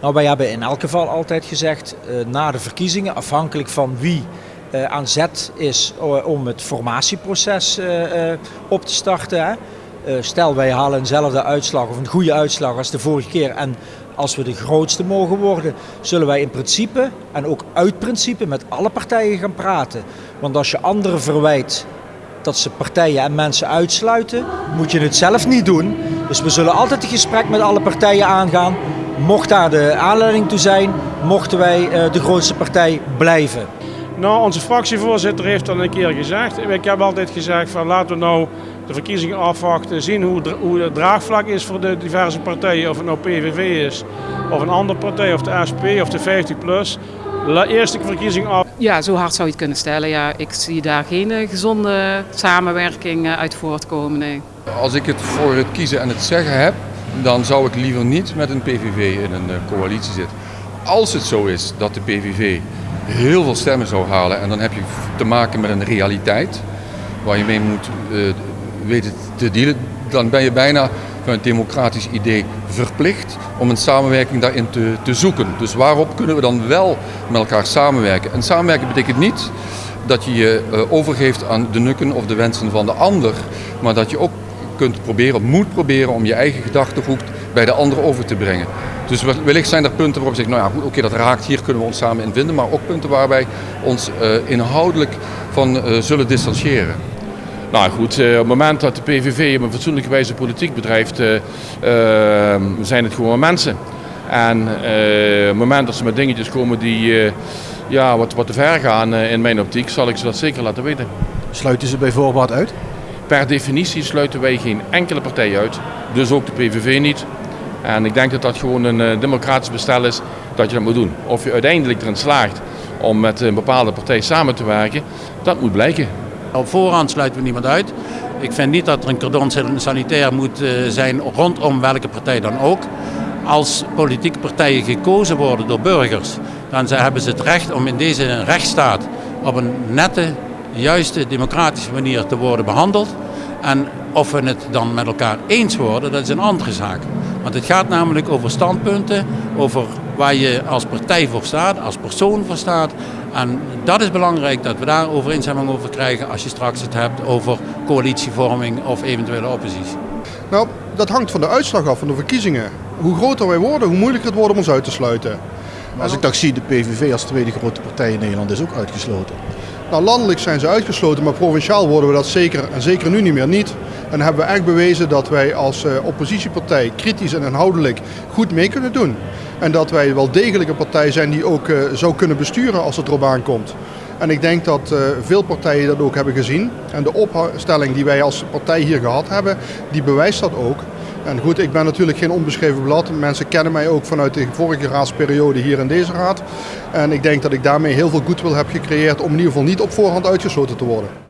Nou, wij hebben in elk geval altijd gezegd, uh, na de verkiezingen, afhankelijk van wie uh, aan zet is uh, om het formatieproces op te starten. Hè. stel wij halen eenzelfde uitslag of een goede uitslag als de vorige keer en als we de grootste mogen worden, zullen wij in principe en ook uit principe met alle partijen gaan praten. Want als je anderen verwijt dat ze partijen en mensen uitsluiten, moet je het zelf niet doen. Dus we zullen altijd een gesprek met alle partijen aangaan. Mocht daar de aanleiding toe zijn, mochten wij uh, de grootste partij blijven. Nou, onze fractievoorzitter heeft al een keer gezegd. Ik heb altijd gezegd van laten we nou de verkiezingen afwachten, zien hoe, hoe het draagvlak is voor de diverse partijen. Of het nou PVV is, of een andere partij, of de SP, of de 50 plus. Eerst de verkiezing af. Ja, zo hard zou je het kunnen stellen. Ja, ik zie daar geen eh, gezonde samenwerking eh, uit voortkomen. Nee. Als ik het voor het kiezen en het zeggen heb, dan zou ik liever niet met een PVV in een eh, coalitie zitten. Als het zo is dat de PVV heel veel stemmen zou halen en dan heb je te maken met een realiteit waar je mee moet uh, weten te dealen, dan ben je bijna van het democratisch idee verplicht om een samenwerking daarin te, te zoeken. Dus waarop kunnen we dan wel met elkaar samenwerken? En samenwerken betekent niet dat je je uh, overgeeft aan de nukken of de wensen van de ander, maar dat je ook kunt proberen, moet proberen om je eigen gedachtegoed bij de ander over te brengen. Dus wellicht zijn er punten waarop je zegt, nou ja, goed, oké, dat raakt, hier kunnen we ons samen in vinden, maar ook punten waar wij ons uh, inhoudelijk van uh, zullen distancieren. Nou goed, uh, op het moment dat de PVV op een fatsoenlijke wijze politiek bedrijft, zijn het gewoon mensen. En op het moment dat ze met dingetjes komen die ja, wat, wat te ver gaan in mijn optiek, zal ik ze dat zeker laten weten. Sluiten ze bijvoorbeeld uit? Per definitie sluiten wij geen enkele partij uit, dus ook de PVV niet. En ik denk dat dat gewoon een uh, democratisch bestel is dat je dat moet doen. Of je uiteindelijk erin slaagt om met een bepaalde partij samen te werken, dat moet blijken. Op voorhand sluiten we niemand uit. Ik vind niet dat er een cordon sanitair moet uh, zijn rondom welke partij dan ook. Als politieke partijen gekozen worden door burgers, dan hebben ze het recht om in deze rechtsstaat op een nette, juiste, democratische manier te worden behandeld. En of we het dan met elkaar eens worden, dat is een andere zaak. Want het gaat namelijk over standpunten, over waar je als partij voor staat, als persoon voor staat. En dat is belangrijk dat we daar overeenstemming over krijgen als je straks het hebt over coalitievorming of eventuele oppositie. Nou, dat hangt van de uitslag af van de verkiezingen. Hoe groter wij worden, hoe moeilijker het wordt om ons uit te sluiten. Als ik dat zie, de PVV als tweede grote partij in Nederland is ook uitgesloten. Nou, landelijk zijn ze uitgesloten, maar provinciaal worden we dat zeker en zeker nu niet meer niet. En hebben we echt bewezen dat wij als uh, oppositiepartij kritisch en inhoudelijk goed mee kunnen doen. En dat wij wel degelijk een partij zijn die ook uh, zou kunnen besturen als het erop aankomt. En ik denk dat uh, veel partijen dat ook hebben gezien. En de opstelling die wij als partij hier gehad hebben, die bewijst dat ook. En goed, ik ben natuurlijk geen onbeschreven blad. Mensen kennen mij ook vanuit de vorige raadsperiode hier in deze raad. En ik denk dat ik daarmee heel veel goodwill heb gecreëerd om in ieder geval niet op voorhand uitgesloten te worden.